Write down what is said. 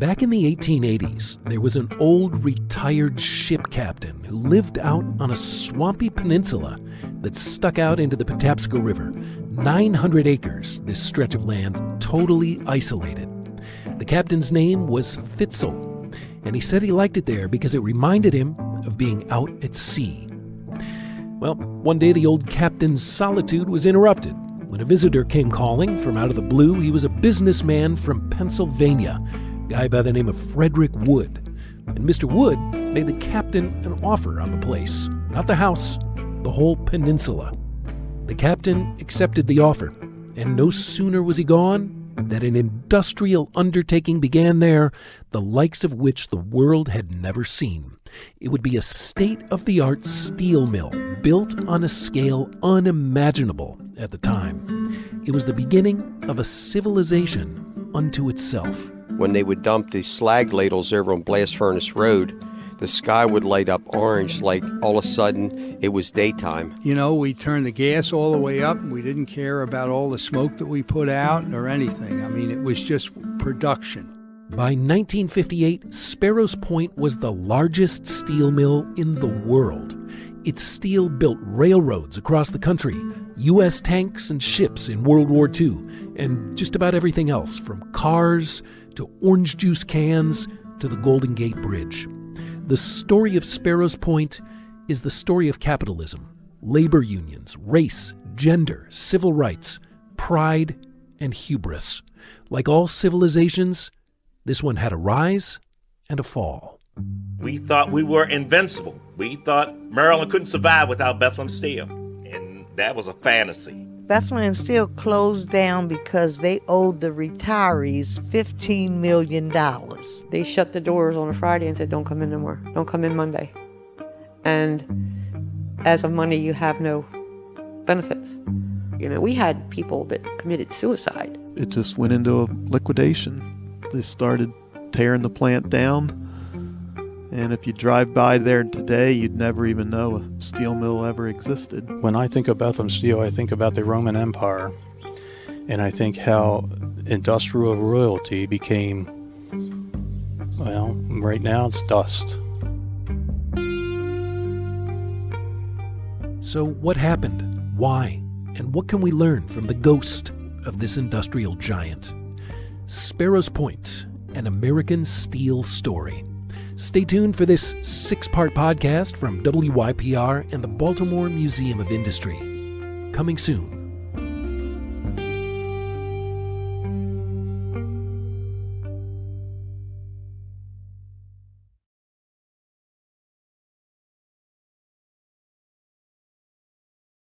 Back in the 1880s, there was an old retired ship captain who lived out on a swampy peninsula that stuck out into the Patapsco River. 900 acres, this stretch of land, totally isolated. The captain's name was Fitzel, and he said he liked it there because it reminded him of being out at sea. Well, one day the old captain's solitude was interrupted when a visitor came calling from out of the blue. He was a businessman from Pennsylvania guy by the name of Frederick Wood. And Mr. Wood made the captain an offer on the place. Not the house, the whole peninsula. The captain accepted the offer, and no sooner was he gone that an industrial undertaking began there, the likes of which the world had never seen. It would be a state of the art steel mill built on a scale unimaginable at the time. It was the beginning of a civilization unto itself when they would dump the slag ladles over on Blast Furnace Road, the sky would light up orange like all of a sudden it was daytime. You know, we turned the gas all the way up. And we didn't care about all the smoke that we put out or anything. I mean, it was just production. By 1958, Sparrows Point was the largest steel mill in the world. Its steel built railroads across the country, U.S. tanks and ships in World War II, and just about everything else from cars to orange juice cans to the Golden Gate Bridge. The story of Sparrows Point is the story of capitalism, labor unions, race, gender, civil rights, pride, and hubris. Like all civilizations, this one had a rise and a fall. We thought we were invincible. We thought Maryland couldn't survive without Bethlehem Steel. And that was a fantasy. Bethlehem Steel closed down because they owed the retirees $15 million. They shut the doors on a Friday and said, Don't come in no more. Don't come in Monday. And as of Monday, you have no benefits. You know, we had people that committed suicide. It just went into a liquidation. They started tearing the plant down and if you drive by there today, you'd never even know a steel mill ever existed. When I think of Bethlehem Steel, I think about the Roman Empire. And I think how industrial royalty became, well, right now it's dust. So, what happened? Why? And what can we learn from the ghost of this industrial giant? Sparrows Point, an American steel story. Stay tuned for this six part podcast from WYPR and the Baltimore Museum of Industry. Coming soon.